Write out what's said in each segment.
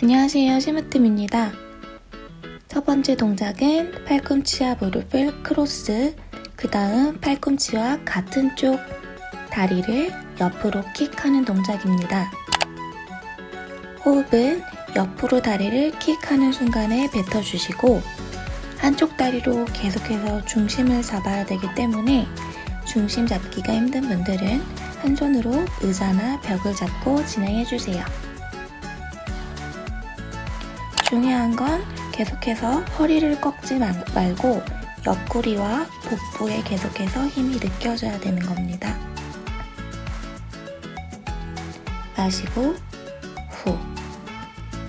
안녕하세요 시무뜸입니다 첫 번째 동작은 팔꿈치와 무릎을 크로스 그 다음 팔꿈치와 같은 쪽 다리를 옆으로 킥하는 동작입니다 호흡은 옆으로 다리를 킥하는 순간에 뱉어주시고 한쪽 다리로 계속해서 중심을 잡아야 되기 때문에 중심 잡기가 힘든 분들은 한 손으로 의자나 벽을 잡고 진행해주세요. 중요한 건 계속해서 허리를 꺾지 말고 옆구리와 복부에 계속해서 힘이 느껴져야 되는 겁니다. 마시고 후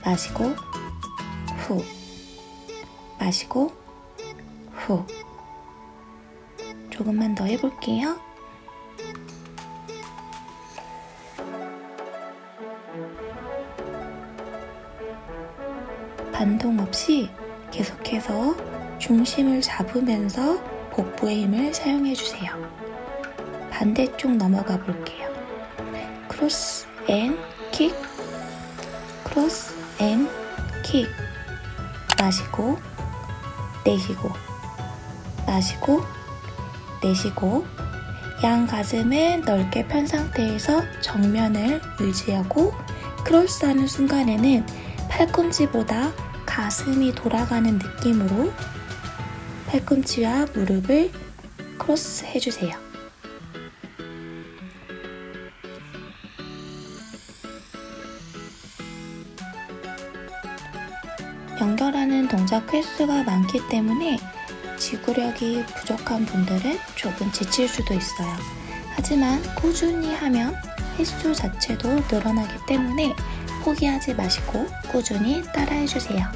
마시고 후 마시고 후 조금만 더 해볼게요. 반동 없이 계속해서 중심을 잡으면서 복부의 힘을 사용해 주세요. 반대쪽 넘어가 볼게요. Cross and kick, cross and kick. 마시고, 내쉬고, 마시고, 내쉬고, 양 가슴은 넓게 편 상태에서 정면을 유지하고 크로스하는 순간에는 팔꿈치보다 가슴이 돌아가는 느낌으로 팔꿈치와 무릎을 크로스 해주세요. 연결하는 동작 횟수가 많기 때문에 지구력이 부족한 분들은 조금 지칠 수도 있어요. 하지만 꾸준히 하면 횟수 자체도 늘어나기 때문에 포기하지 마시고 꾸준히 따라해주세요.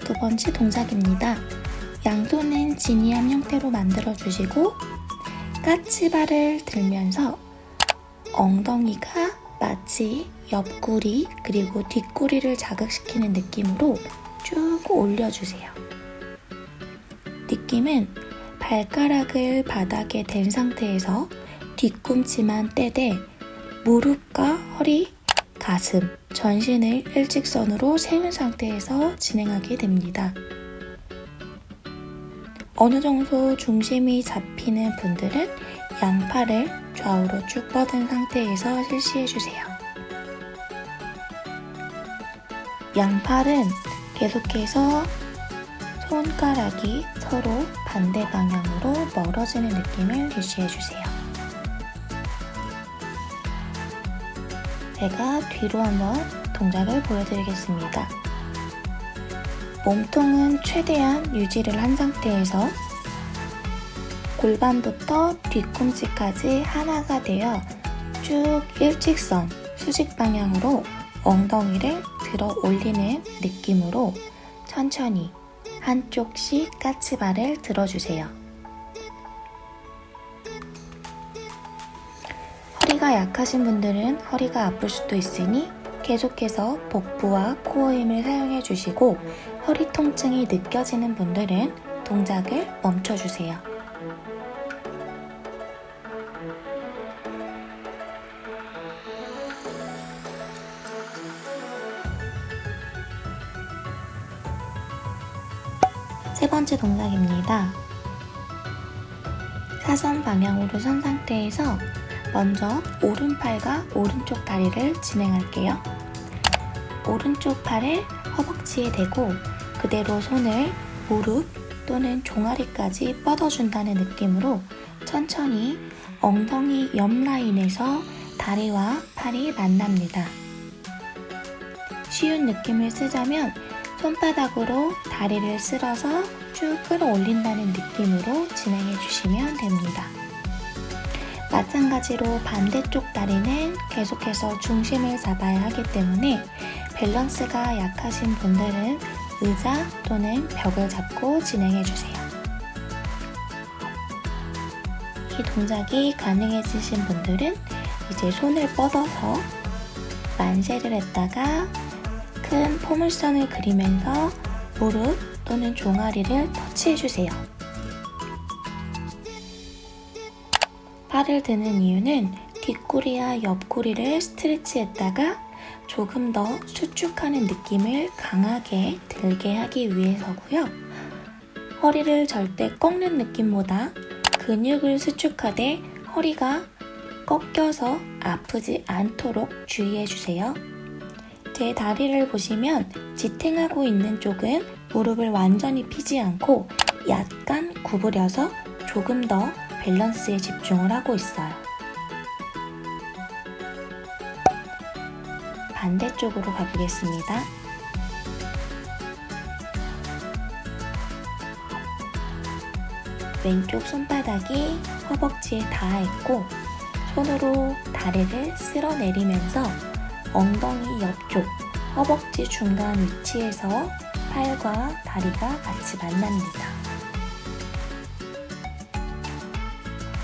두 번째 동작입니다. 양손은 지니암 형태로 만들어주시고 까치발을 들면서 엉덩이가 마치 옆구리 그리고 뒷구리를 자극시키는 느낌으로 쭉 올려주세요. 느낌은 발가락을 바닥에 댄 상태에서 뒤꿈치만 떼되 무릎과 허리, 가슴, 전신을 일직선으로 세운 상태에서 진행하게 됩니다. 어느 정도 중심이 잡히는 분들은 양팔을 좌우로 쭉 뻗은 상태에서 실시해주세요. 양팔은 계속해서 손가락이 서로 반대 방향으로 멀어지는 느낌을 유지해주세요. 제가 뒤로 한번 동작을 보여드리겠습니다. 몸통은 최대한 유지를 한 상태에서 골반부터 뒤꿈치까지 하나가 되어 쭉 일직선 수직 방향으로 엉덩이를 들어 올리는 느낌으로 천천히 한쪽씩 까치발을 들어주세요. 허리가 약하신 분들은 허리가 아플 수도 있으니 계속해서 복부와 코어 힘을 사용해 주시고 허리 통증이 느껴지는 분들은 동작을 멈춰주세요. 세 번째 동작입니다. 사선 방향으로 선 상태에서 먼저 오른팔과 오른쪽 다리를 진행할게요. 오른쪽 팔을 허벅지에 대고 그대로 손을 무릎 또는 종아리까지 뻗어준다는 느낌으로 천천히 엉덩이 옆 라인에서 다리와 팔이 만납니다. 쉬운 느낌을 쓰자면 손바닥으로 다리를 쓸어서 쭉 끌어올린다는 느낌으로 진행해 주시면 됩니다. 마찬가지로 반대쪽 다리는 계속해서 중심을 잡아야 하기 때문에 밸런스가 약하신 분들은 의자 또는 벽을 잡고 진행해 주세요. 이 동작이 가능해지신 분들은 이제 손을 뻗어서 만세를 했다가 큰 포물선을 그리면서 무릎 또는 종아리를 터치해주세요. 팔을 드는 이유는 뒷구리와 옆구리를 스트레치했다가 조금 더 수축하는 느낌을 강하게 들게 하기 위해서고요. 허리를 절대 꺾는 느낌보다 근육을 수축하되 허리가 꺾여서 아프지 않도록 주의해주세요. 제 다리를 보시면 지탱하고 있는 쪽은 무릎을 완전히 피지 않고 약간 구부려서 조금 더 밸런스에 집중을 하고 있어요. 반대쪽으로 가보겠습니다. 왼쪽 손바닥이 허벅지에 닿아 있고 손으로 다리를 쓸어내리면서 엉덩이 옆쪽 허벅지 중간 위치에서 팔과 다리가 같이 만납니다.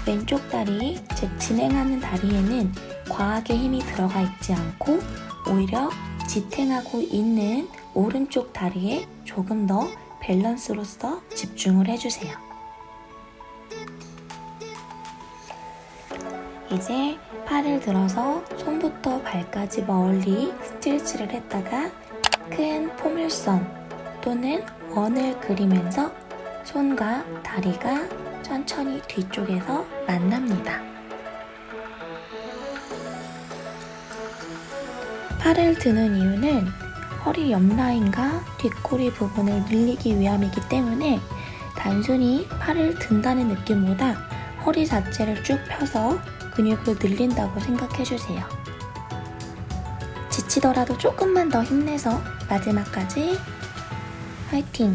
왼쪽 다리, 즉 진행하는 다리에는 과하게 힘이 들어가 있지 않고 오히려 지탱하고 있는 오른쪽 다리에 조금 더 밸런스로서 집중을 해주세요. 이제 팔을 들어서 손부터 발까지 멀리 스트레치를 했다가 큰 포물선 또는 원을 그리면서 손과 다리가 천천히 뒤쪽에서 만납니다. 팔을 드는 이유는 허리 옆라인과 뒷꼬리 부분을 늘리기 위함이기 때문에 단순히 팔을 든다는 느낌보다 허리 자체를 쭉 펴서 근육을 늘린다고 생각해주세요. 지치더라도 조금만 더 힘내서 마지막까지 화이팅!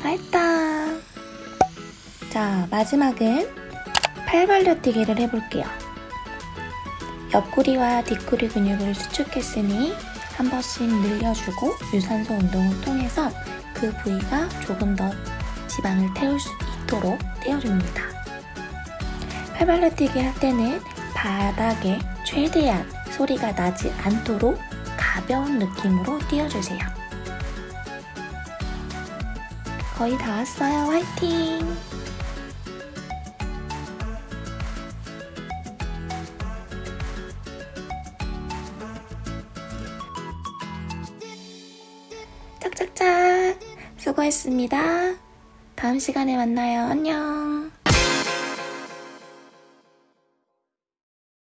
다 했다! 자, 마지막은 팔 벌려뛰기를 해볼게요. 옆구리와 뒷구리 근육을 수축했으니 한 번씩 늘려주고 유산소 운동을 통해서 그 부위가 조금 더 지방을 태울 수 있도록 떼어줍니다. 팔발라뛰기 할 때는 바닥에 최대한 소리가 나지 않도록 가벼운 느낌으로 띄워주세요. 거의 다 왔어요. 화이팅! 짝짝짝! 수고했습니다. 다음 시간에 만나요. 안녕!